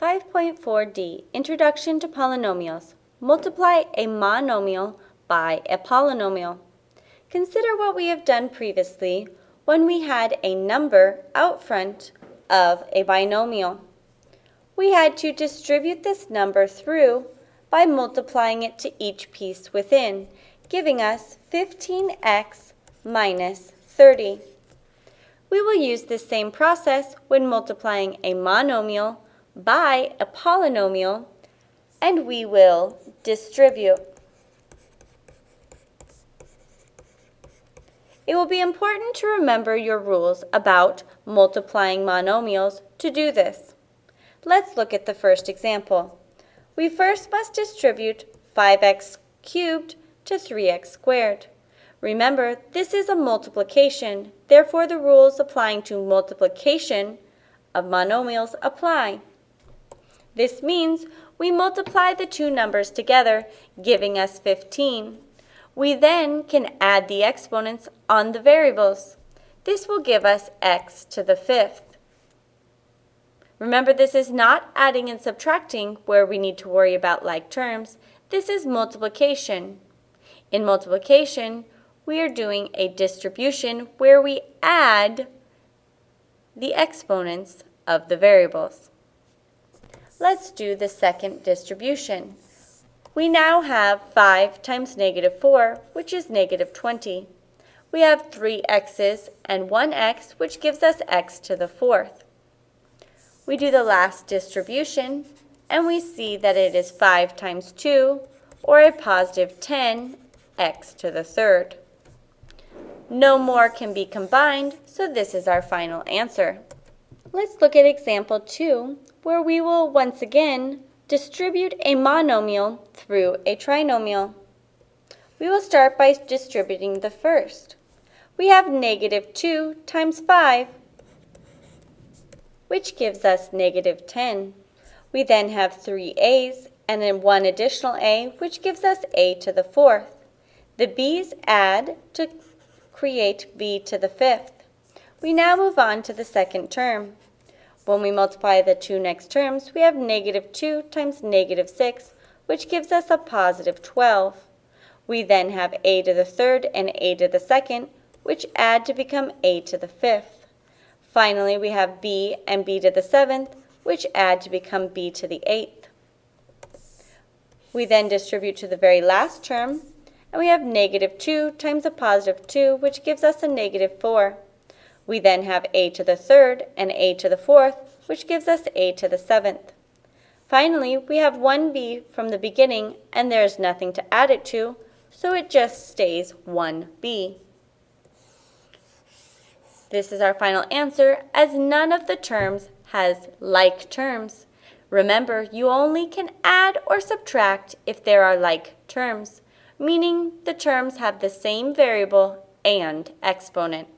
5.4d Introduction to Polynomials Multiply a monomial by a polynomial. Consider what we have done previously when we had a number out front of a binomial. We had to distribute this number through by multiplying it to each piece within, giving us 15x minus 30. We will use this same process when multiplying a monomial by a polynomial, and we will distribute. It will be important to remember your rules about multiplying monomials to do this. Let's look at the first example. We first must distribute 5x cubed to 3x squared. Remember, this is a multiplication, therefore the rules applying to multiplication of monomials apply. This means we multiply the two numbers together, giving us 15. We then can add the exponents on the variables. This will give us x to the fifth. Remember, this is not adding and subtracting where we need to worry about like terms. This is multiplication. In multiplication, we are doing a distribution where we add the exponents of the variables. Let's do the second distribution. We now have 5 times negative 4, which is negative 20. We have 3 x's and 1 x, which gives us x to the fourth. We do the last distribution, and we see that it is 5 times 2, or a positive 10, x to the third. No more can be combined, so this is our final answer. Let's look at example 2, where we will once again distribute a monomial through a trinomial. We will start by distributing the first. We have negative 2 times 5, which gives us negative 10. We then have three a's and then one additional a, which gives us a to the fourth. The b's add to create b to the fifth. We now move on to the second term. When we multiply the two next terms, we have negative 2 times negative 6, which gives us a positive 12. We then have a to the third and a to the second, which add to become a to the fifth. Finally, we have b and b to the seventh, which add to become b to the eighth. We then distribute to the very last term, and we have negative 2 times a positive 2, which gives us a negative 4. We then have a to the third and a to the fourth, which gives us a to the seventh. Finally, we have 1b from the beginning, and there is nothing to add it to, so it just stays 1b. This is our final answer, as none of the terms has like terms. Remember, you only can add or subtract if there are like terms, meaning the terms have the same variable and exponent.